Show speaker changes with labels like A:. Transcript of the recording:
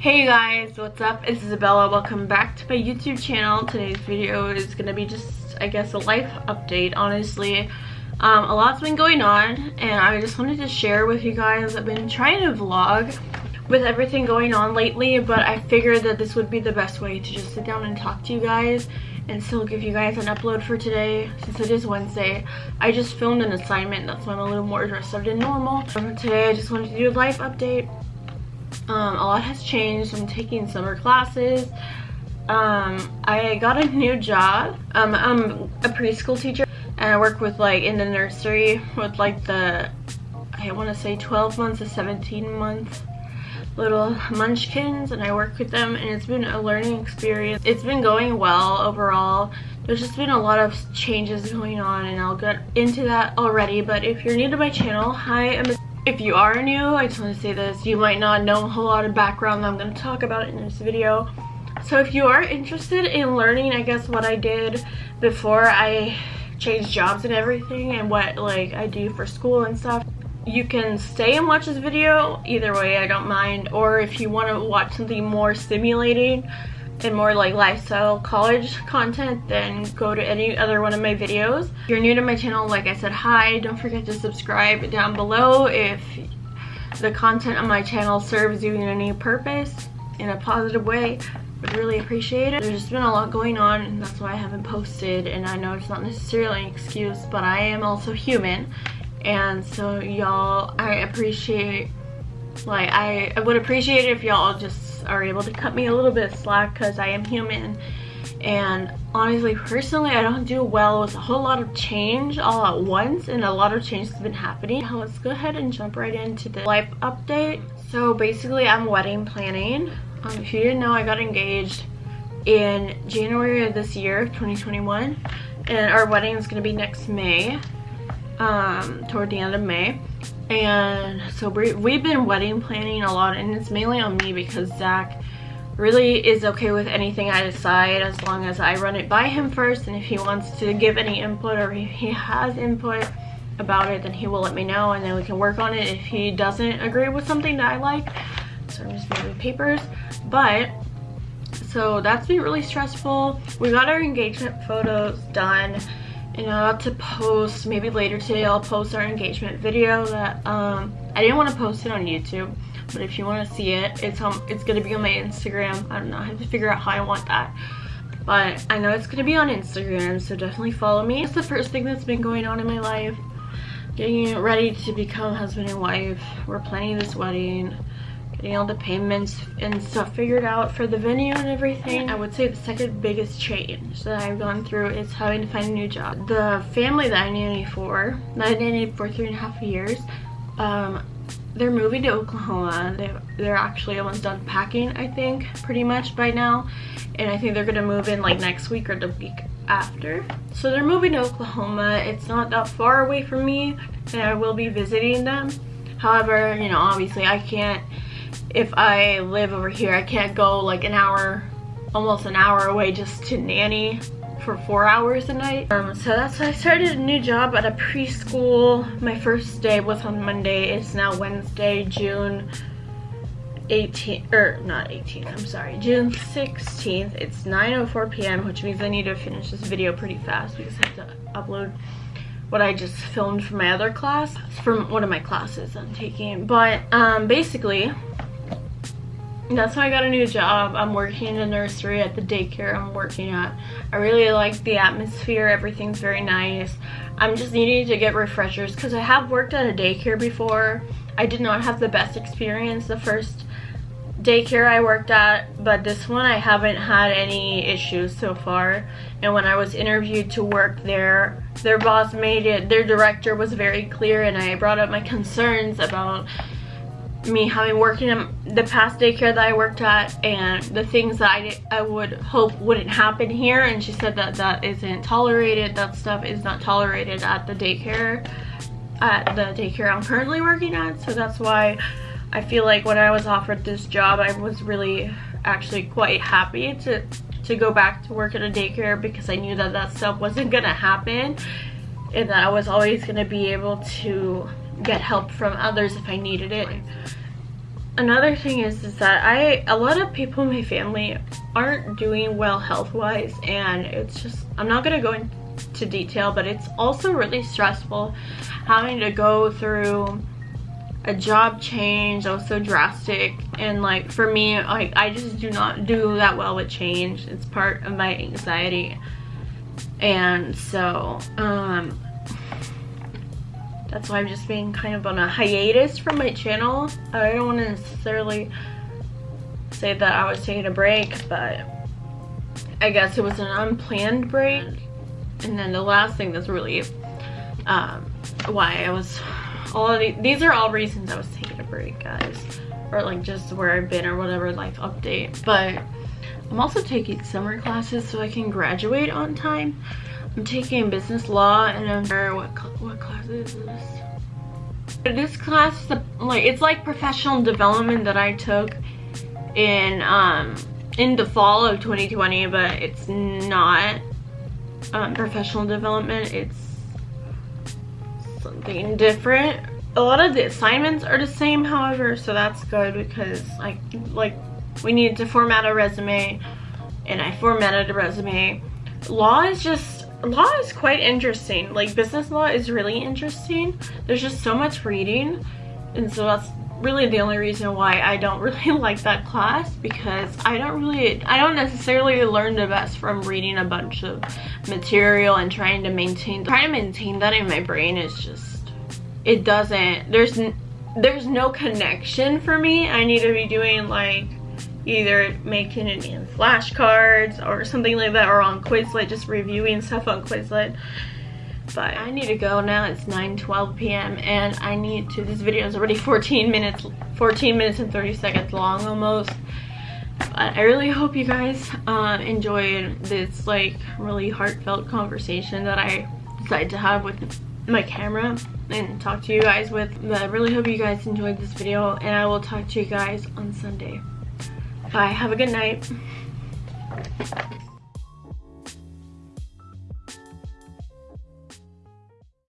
A: Hey guys, what's up? It's Isabella. Welcome back to my YouTube channel. Today's video is going to be just, I guess, a life update, honestly. Um, a lot's been going on, and I just wanted to share with you guys. I've been trying to vlog with everything going on lately, but I figured that this would be the best way to just sit down and talk to you guys and still give you guys an upload for today since it is Wednesday. I just filmed an assignment, that's why I'm a little more dressed up than normal. Today I just wanted to do a life update. Um, a lot has changed. I'm taking summer classes. Um, I got a new job. Um, I'm a preschool teacher and I work with like in the nursery with like the, I want to say 12 months to 17 months little munchkins and I work with them and it's been a learning experience. It's been going well overall. There's just been a lot of changes going on and I'll get into that already but if you're new to my channel, hi, I'm if you are new, I just want to say this, you might not know a whole lot of background I'm going to talk about in this video. So if you are interested in learning, I guess, what I did before I changed jobs and everything and what like I do for school and stuff, you can stay and watch this video either way i don't mind or if you want to watch something more stimulating and more like lifestyle college content then go to any other one of my videos. If you're new to my channel like i said hi. Don't forget to subscribe down below if the content on my channel serves you in any purpose in a positive way. I'd really appreciate it. There's just been a lot going on and that's why i haven't posted and i know it's not necessarily an excuse but i am also human and so y'all i appreciate like I, I would appreciate it if y'all just are able to cut me a little bit slack because i am human. And honestly personally i don't do well with a whole lot of change all at once and a lot of change has been happening. Now let's go ahead and jump right into the life update. So basically i'm wedding planning. Um, if you didn't know i got engaged in january of this year 2021 and our wedding is going to be next may um, toward the end of May. And so we, we've been wedding planning a lot and it's mainly on me because Zach really is okay with anything I decide as long as I run it by him first. And if he wants to give any input or if he has input about it then he will let me know and then we can work on it. If he doesn't agree with something that I like so I'm just moving papers. But so that's been really stressful. We got our engagement photos done you know to post maybe later today i'll post our engagement video that um i didn't want to post it on youtube but if you want to see it it's um it's gonna be on my instagram. I don't know i have to figure out how i want that. But i know it's gonna be on instagram so definitely follow me. It's the first thing that's been going on in my life. Getting ready to become husband and wife. We're planning this wedding getting all the payments and stuff figured out for the venue and everything. I would say the second biggest change that I've gone through is having to find a new job. The family that I nanny for, that I nannied for three and a half years, um, they're moving to Oklahoma. they they're actually almost done packing, I think, pretty much by now. And I think they're gonna move in like next week or the week after. So they're moving to Oklahoma. It's not that far away from me and I will be visiting them. However, you know, obviously I can't if I live over here, I can't go like an hour, almost an hour away just to nanny for four hours a night. Um, so that's why I started a new job at a preschool. My first day was on Monday. It's now Wednesday, June 18th, or not 18th, I'm sorry, June 16th. It's 9.04 p.m., which means I need to finish this video pretty fast because I have to upload what I just filmed for my other class, from one of my classes I'm taking. But um, basically, that's why I got a new job. I'm working in a nursery at the daycare I'm working at. I really like the atmosphere. Everything's very nice. I'm just needing to get refreshers because I have worked at a daycare before. I did not have the best experience the first daycare I worked at, but this one I haven't had any issues so far. And when I was interviewed to work there, their boss made it, their director was very clear and I brought up my concerns about me having worked in the past daycare that I worked at and the things that I, I would hope wouldn't happen here and she said that that isn't tolerated that stuff is not tolerated at the daycare at the daycare I'm currently working at. So that's why I feel like when I was offered this job I was really actually quite happy to to go back to work at a daycare because I knew that that stuff wasn't gonna happen and that I was always gonna be able to get help from others if I needed it. another thing is is that I a lot of people in my family aren't doing well health wise and it's just I'm not gonna go into detail but it's also really stressful having to go through a job change that was so drastic and like for me like I just do not do that well with change it's part of my anxiety and so um that's why I'm just being kind of on a hiatus from my channel. I don't want to necessarily say that I was taking a break, but I guess it was an unplanned break. And then the last thing that's really um, why I was, all of the, these are all reasons I was taking a break, guys. Or like just where I've been or whatever, life update. But I'm also taking summer classes so I can graduate on time. I'm taking business law and I'm what what class is this? This class, like it's like professional development that I took in um in the fall of 2020, but it's not um, professional development. It's something different. A lot of the assignments are the same, however, so that's good because like like we need to format a resume, and I formatted a resume. Law is just law is quite interesting. Like business law is really interesting. There's just so much reading. And so that's really the only reason why I don't really like that class because I don't really, I don't necessarily learn the best from reading a bunch of material and trying to maintain, trying to maintain that in my brain is just, it doesn't, there's, there's no connection for me. I need to be doing like either making it in flashcards or something like that or on Quizlet, just reviewing stuff on Quizlet. But I need to go now. It's 9 12 p.m. and I need to. This video is already 14 minutes, 14 minutes and 30 seconds long almost. But I really hope you guys uh, enjoyed this like really heartfelt conversation that I decided to have with my camera and talk to you guys with. But I really hope you guys enjoyed this video and I will talk to you guys on Sunday. Bye. Have a good night.